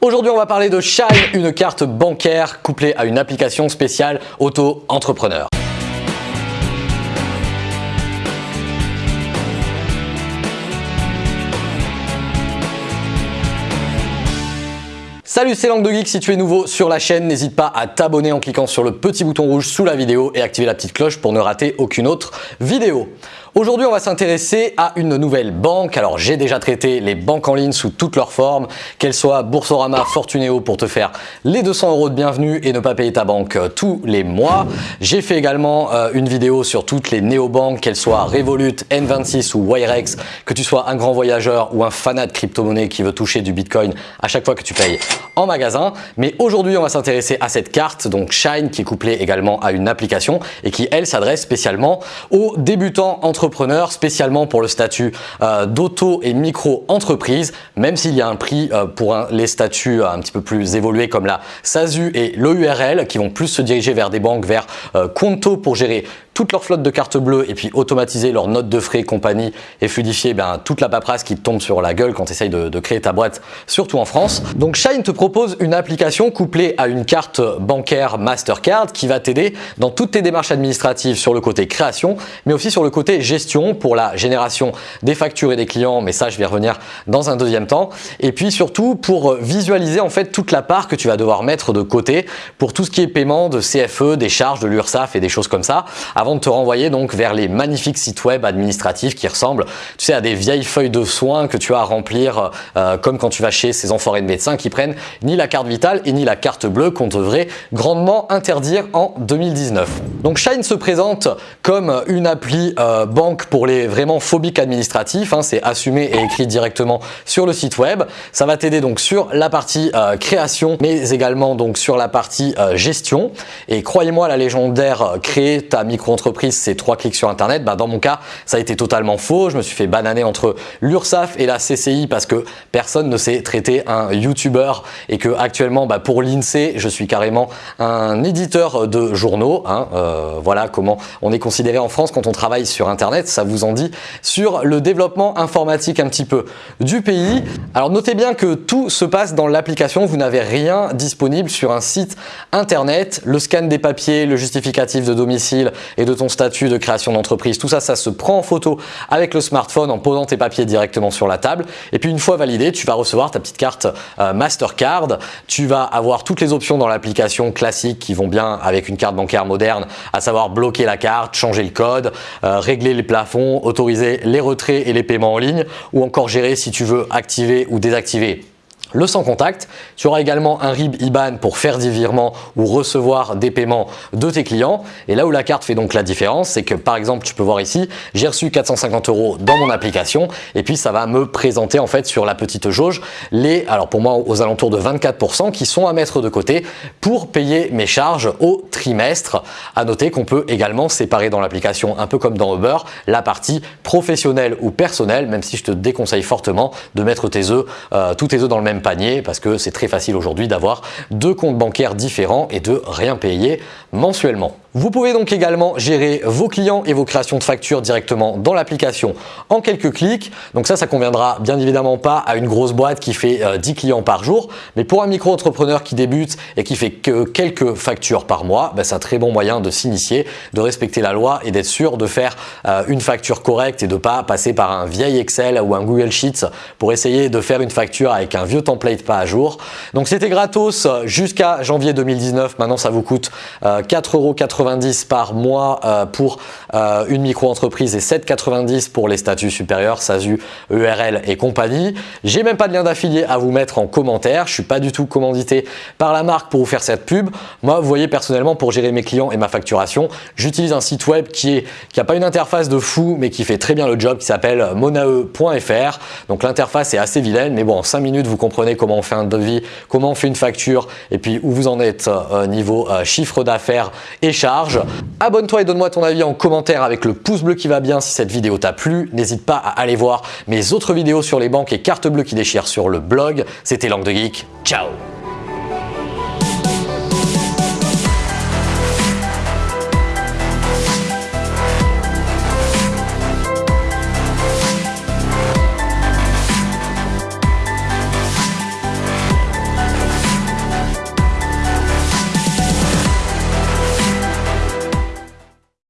Aujourd'hui, on va parler de Shine, une carte bancaire couplée à une application spéciale auto-entrepreneur. Salut, c'est Langue de Geek. Si tu es nouveau sur la chaîne, n'hésite pas à t'abonner en cliquant sur le petit bouton rouge sous la vidéo et activer la petite cloche pour ne rater aucune autre vidéo. Aujourd'hui, on va s'intéresser à une nouvelle banque. Alors, j'ai déjà traité les banques en ligne sous toutes leurs formes, qu'elles soient Boursorama, Fortuneo pour te faire les 200 euros de bienvenue et ne pas payer ta banque euh, tous les mois. J'ai fait également euh, une vidéo sur toutes les néobanques, qu'elles soient Revolut, N26 ou Wirex, que tu sois un grand voyageur ou un fanat de crypto-monnaie qui veut toucher du Bitcoin à chaque fois que tu payes en magasin. Mais aujourd'hui, on va s'intéresser à cette carte, donc Shine, qui est couplée également à une application et qui, elle, s'adresse spécialement aux débutants entre spécialement pour le statut euh, d'auto et micro-entreprise, même s'il y a un prix euh, pour les statuts euh, un petit peu plus évolués comme la SASU et l'EURL qui vont plus se diriger vers des banques, vers Conto pour gérer toute leur flotte de cartes bleues et puis automatiser leurs notes de frais, compagnie et fluidifier ben, toute la paperasse qui te tombe sur la gueule quand tu essayes de, créer ta boîte, surtout en France. Donc Shine te propose une application couplée à une carte bancaire Mastercard qui va t'aider dans toutes tes démarches administratives sur le côté création, mais aussi sur le côté gestion pour la génération des factures et des clients, mais ça je vais revenir dans un deuxième temps. Et puis surtout pour visualiser en fait toute la part que tu vas devoir mettre de côté pour tout ce qui est paiement de CFE, des charges de l'URSSAF et des choses comme ça de te renvoyer donc vers les magnifiques sites web administratifs qui ressemblent tu sais, à des vieilles feuilles de soins que tu as à remplir euh, comme quand tu vas chez ces enfoirés de médecins qui prennent ni la carte vitale et ni la carte bleue qu'on devrait grandement interdire en 2019. Donc Shine se présente comme une appli euh, banque pour les vraiment phobiques administratifs, hein, c'est assumé et écrit directement sur le site web. Ça va t'aider donc sur la partie euh, création mais également donc sur la partie gestion et croyez-moi la légendaire créer ta micro entreprise, c'est trois clics sur Internet. Bah, dans mon cas, ça a été totalement faux. Je me suis fait bananer entre l'URSSAF et la CCI parce que personne ne sait traiter un YouTuber et que actuellement, bah, pour l'INSEE, je suis carrément un éditeur de journaux. Hein. Euh, voilà comment on est considéré en France quand on travaille sur Internet. Ça vous en dit sur le développement informatique un petit peu du pays. Alors notez bien que tout se passe dans l'application. Vous n'avez rien disponible sur un site Internet. Le scan des papiers, le justificatif de domicile et de ton statut de création d'entreprise. Tout ça, ça se prend en photo avec le smartphone en posant tes papiers directement sur la table. Et puis une fois validé, tu vas recevoir ta petite carte euh, Mastercard. Tu vas avoir toutes les options dans l'application classique qui vont bien avec une carte bancaire moderne, à savoir bloquer la carte, changer le code, euh, régler les plafonds, autoriser les retraits et les paiements en ligne ou encore gérer si tu veux activer ou désactiver le sans contact. Tu auras également un RIB IBAN pour faire des virements ou recevoir des paiements de tes clients. Et là où la carte fait donc la différence, c'est que par exemple, tu peux voir ici, j'ai reçu 450 euros dans mon application et puis ça va me présenter en fait sur la petite jauge les, alors pour moi aux alentours de 24% qui sont à mettre de côté pour payer mes charges au trimestre. À noter qu'on peut également séparer dans l'application, un peu comme dans Uber, la partie professionnelle ou personnelle, même si je te déconseille fortement de mettre tes œufs, euh, tous tes œufs dans le même panier parce que c'est très facile aujourd'hui d'avoir deux comptes bancaires différents et de rien payer mensuellement. Vous pouvez donc également gérer vos clients et vos créations de factures directement dans l'application en quelques clics. Donc ça, ça conviendra bien évidemment pas à une grosse boîte qui fait 10 euh, clients par jour. Mais pour un micro-entrepreneur qui débute et qui fait que quelques factures par mois, ben, c'est un très bon moyen de s'initier, de respecter la loi et d'être sûr de faire euh, une facture correcte et de pas passer par un vieil Excel ou un Google Sheets pour essayer de faire une facture avec un vieux template pas à jour. Donc c'était gratos jusqu'à janvier 2019. Maintenant, ça vous coûte 4,80 par mois euh, pour euh, une micro-entreprise et 7,90 pour les statuts supérieurs, SASU, EURL et compagnie. J'ai même pas de lien d'affilié à vous mettre en commentaire. Je suis pas du tout commandité par la marque pour vous faire cette pub. Moi, vous voyez personnellement pour gérer mes clients et ma facturation, j'utilise un site web qui est qui a pas une interface de fou mais qui fait très bien le job qui s'appelle monae.fr. Donc l'interface est assez vilaine mais bon en 5 minutes vous comprenez comment on fait un devis, comment on fait une facture et puis où vous en êtes euh, niveau chiffre d'affaires et charges Abonne-toi et donne-moi ton avis en avec le pouce bleu qui va bien si cette vidéo t'a plu. N'hésite pas à aller voir mes autres vidéos sur les banques et cartes bleues qui déchirent sur le blog. C'était Langue de Geek. Ciao